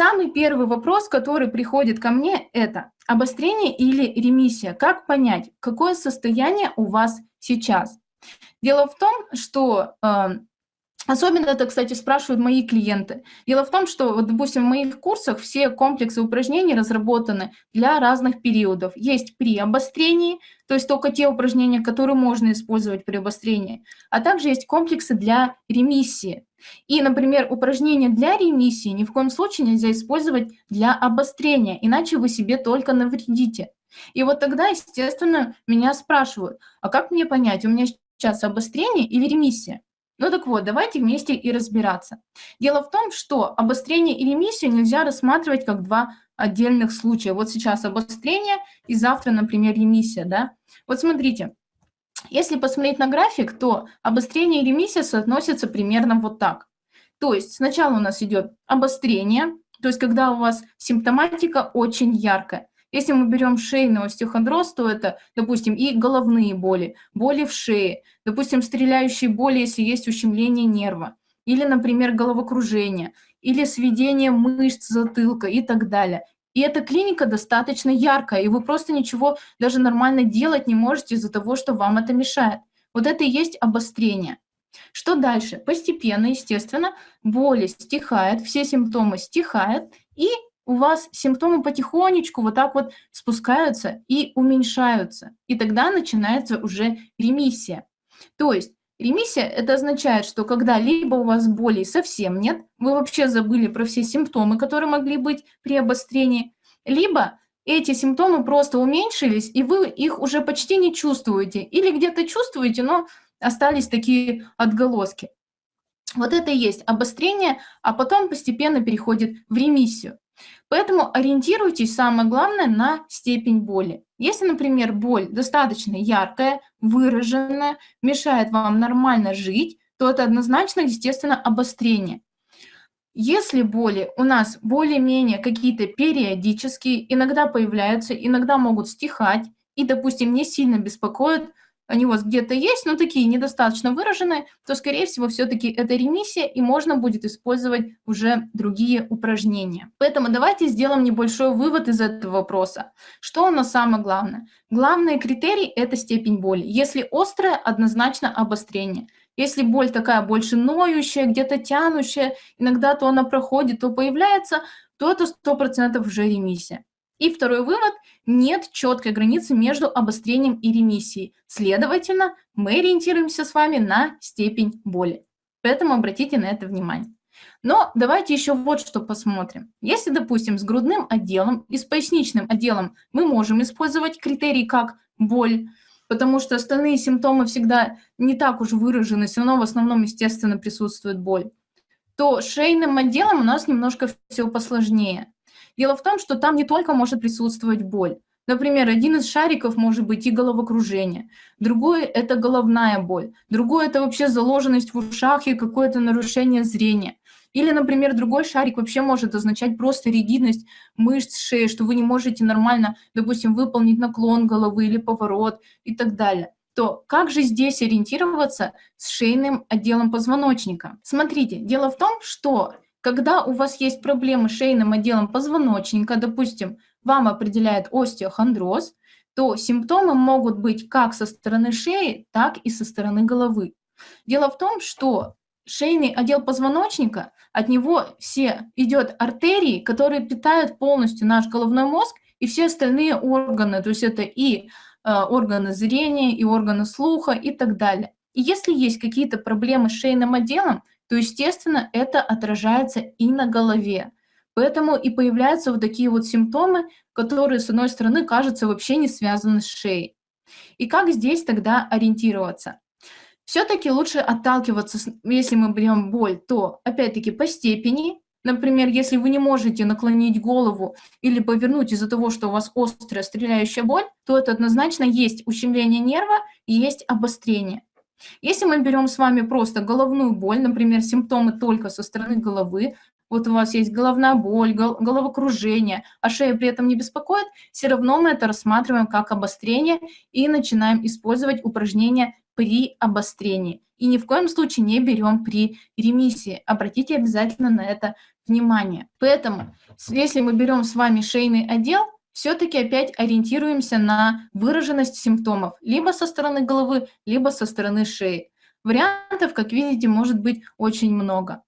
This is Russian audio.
Самый первый вопрос, который приходит ко мне, это обострение или ремиссия. Как понять, какое состояние у вас сейчас? Дело в том, что э, Особенно это, кстати, спрашивают мои клиенты. Дело в том, что, вот, допустим, в моих курсах все комплексы упражнений разработаны для разных периодов. Есть при обострении, то есть только те упражнения, которые можно использовать при обострении, а также есть комплексы для ремиссии. И, например, упражнения для ремиссии ни в коем случае нельзя использовать для обострения, иначе вы себе только навредите. И вот тогда, естественно, меня спрашивают, а как мне понять, у меня сейчас обострение или ремиссия? Ну так вот, давайте вместе и разбираться. Дело в том, что обострение и ремиссию нельзя рассматривать как два отдельных случая. Вот сейчас обострение и завтра, например, ремиссия. Да? Вот смотрите, если посмотреть на график, то обострение и ремиссия соотносятся примерно вот так. То есть сначала у нас идет обострение, то есть когда у вас симптоматика очень яркая. Если мы берем шейный остеохондроз, то это, допустим, и головные боли, боли в шее, допустим, стреляющие боли, если есть ущемление нерва, или, например, головокружение, или сведение мышц затылка и так далее. И эта клиника достаточно яркая, и вы просто ничего даже нормально делать не можете из-за того, что вам это мешает. Вот это и есть обострение. Что дальше? Постепенно, естественно, боли стихают, все симптомы стихают, и у вас симптомы потихонечку вот так вот спускаются и уменьшаются. И тогда начинается уже ремиссия. То есть ремиссия – это означает, что когда либо у вас боли совсем нет, вы вообще забыли про все симптомы, которые могли быть при обострении, либо эти симптомы просто уменьшились, и вы их уже почти не чувствуете. Или где-то чувствуете, но остались такие отголоски. Вот это и есть обострение, а потом постепенно переходит в ремиссию. Поэтому ориентируйтесь, самое главное, на степень боли. Если, например, боль достаточно яркая, выраженная, мешает вам нормально жить, то это однозначно, естественно, обострение. Если боли у нас более-менее какие-то периодические, иногда появляются, иногда могут стихать, и, допустим, не сильно беспокоят, они у вас где-то есть, но такие недостаточно выраженные, то, скорее всего, все-таки это ремиссия, и можно будет использовать уже другие упражнения. Поэтому давайте сделаем небольшой вывод из этого вопроса. Что у нас самое главное? Главный критерий – это степень боли. Если острая, однозначно обострение. Если боль такая больше ноющая, где-то тянущая, иногда то она проходит, то появляется, то это 100% уже ремиссия. И второй вывод – нет четкой границы между обострением и ремиссией. Следовательно, мы ориентируемся с вами на степень боли. Поэтому обратите на это внимание. Но давайте еще вот что посмотрим. Если, допустим, с грудным отделом и с поясничным отделом мы можем использовать критерии как боль, потому что остальные симптомы всегда не так уж выражены, все равно в основном, естественно, присутствует боль, то шейным отделом у нас немножко все посложнее. Дело в том, что там не только может присутствовать боль. Например, один из шариков может быть и головокружение, другой – это головная боль, другой – это вообще заложенность в ушах и какое-то нарушение зрения. Или, например, другой шарик вообще может означать просто ригидность мышц шеи, что вы не можете нормально, допустим, выполнить наклон головы или поворот и так далее то как же здесь ориентироваться с шейным отделом позвоночника? Смотрите, дело в том, что когда у вас есть проблемы с шейным отделом позвоночника, допустим, вам определяет остеохондроз, то симптомы могут быть как со стороны шеи, так и со стороны головы. Дело в том, что шейный отдел позвоночника, от него все идет артерии, которые питают полностью наш головной мозг и все остальные органы, то есть это и э, органы зрения, и органы слуха и так далее. И если есть какие-то проблемы с шейным отделом, то, естественно, это отражается и на голове. Поэтому и появляются вот такие вот симптомы, которые, с одной стороны, кажутся вообще не связаны с шеей. И как здесь тогда ориентироваться? Все-таки лучше отталкиваться, если мы берем боль, то опять-таки по степени. Например, если вы не можете наклонить голову или повернуть из-за того, что у вас острая стреляющая боль, то это однозначно есть ущемление нерва и есть обострение. Если мы берем с вами просто головную боль, например, симптомы только со стороны головы, вот у вас есть головная боль, головокружение, а шея при этом не беспокоит, все равно мы это рассматриваем как обострение и начинаем использовать упражнения при обострении. И ни в коем случае не берем при ремиссии. Обратите обязательно на это внимание. Поэтому, если мы берем с вами шейный отдел, все-таки опять ориентируемся на выраженность симптомов либо со стороны головы, либо со стороны шеи. Вариантов, как видите, может быть очень много.